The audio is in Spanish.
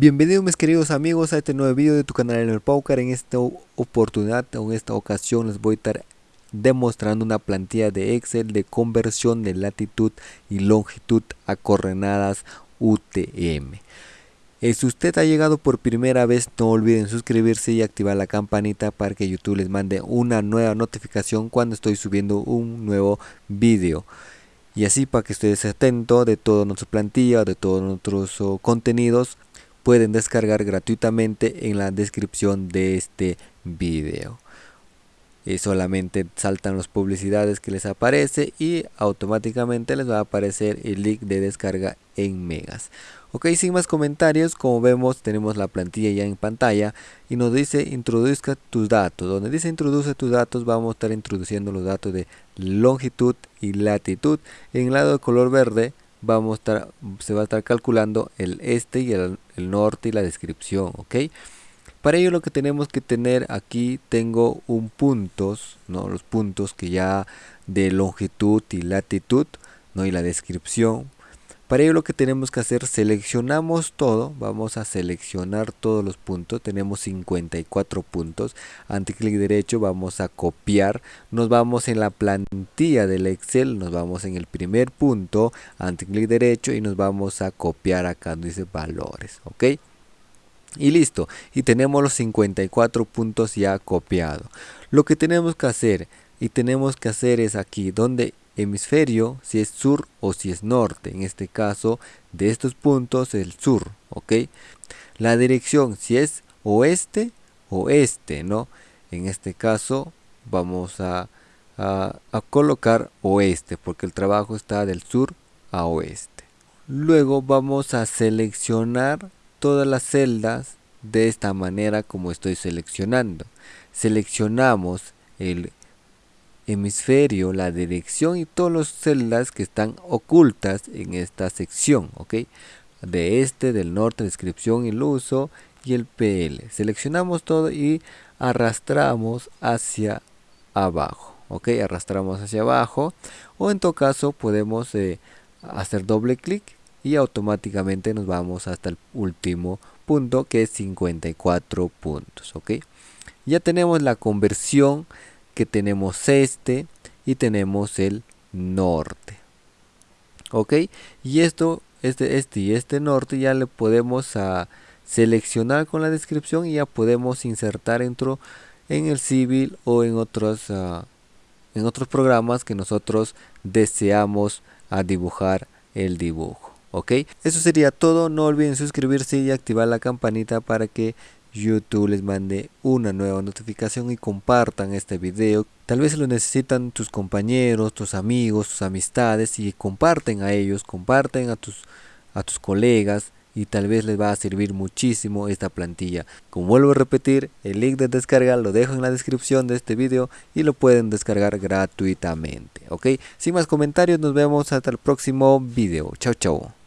Bienvenidos mis queridos amigos a este nuevo video de tu canal en el Paucar. En esta oportunidad o en esta ocasión les voy a estar demostrando una plantilla de Excel de conversión de latitud y longitud a coordenadas UTM. Eh, si usted ha llegado por primera vez no olviden suscribirse y activar la campanita para que YouTube les mande una nueva notificación cuando estoy subiendo un nuevo video y así para que estés atento de toda nuestra plantilla, de todos nuestros oh, contenidos pueden descargar gratuitamente en la descripción de este video. Y solamente saltan las publicidades que les aparece y automáticamente les va a aparecer el link de descarga en megas. Ok, sin más comentarios, como vemos tenemos la plantilla ya en pantalla y nos dice introduzca tus datos. Donde dice introduce tus datos vamos a estar introduciendo los datos de longitud y latitud. En el lado de color verde vamos a estar, se va a estar calculando el este y el, norte y la descripción, ¿ok? Para ello lo que tenemos que tener aquí tengo un puntos, ¿no? Los puntos que ya de longitud y latitud, ¿no? Y la descripción para ello lo que tenemos que hacer, seleccionamos todo, vamos a seleccionar todos los puntos, tenemos 54 puntos, ante clic derecho vamos a copiar, nos vamos en la plantilla del Excel, nos vamos en el primer punto, ante clic derecho y nos vamos a copiar acá donde dice valores, ok. Y listo, y tenemos los 54 puntos ya copiados. Lo que tenemos que hacer, y tenemos que hacer es aquí, donde hemisferio si es sur o si es norte. En este caso de estos puntos el sur, ¿ok? La dirección si es oeste o este, ¿no? En este caso vamos a, a, a colocar oeste porque el trabajo está del sur a oeste. Luego vamos a seleccionar todas las celdas de esta manera como estoy seleccionando. Seleccionamos el hemisferio, la dirección y todas las celdas que están ocultas en esta sección, ¿ok? De este, del norte, descripción, el uso y el PL. Seleccionamos todo y arrastramos hacia abajo, ¿ok? Arrastramos hacia abajo o en todo caso podemos eh, hacer doble clic y automáticamente nos vamos hasta el último punto que es 54 puntos, ¿ok? Ya tenemos la conversión que tenemos este y tenemos el norte. Ok y esto este este y este norte ya le podemos a seleccionar con la descripción y ya podemos insertar dentro en el civil o en otros ah, en otros programas que nosotros deseamos a dibujar el dibujo. Ok eso sería todo. No olviden suscribirse y activar la campanita para que YouTube les mande una nueva notificación y compartan este video. Tal vez lo necesitan tus compañeros, tus amigos, tus amistades y comparten a ellos, comparten a tus, a tus colegas y tal vez les va a servir muchísimo esta plantilla. Como vuelvo a repetir, el link de descarga lo dejo en la descripción de este video y lo pueden descargar gratuitamente. Ok, sin más comentarios, nos vemos hasta el próximo video. Chao, chao.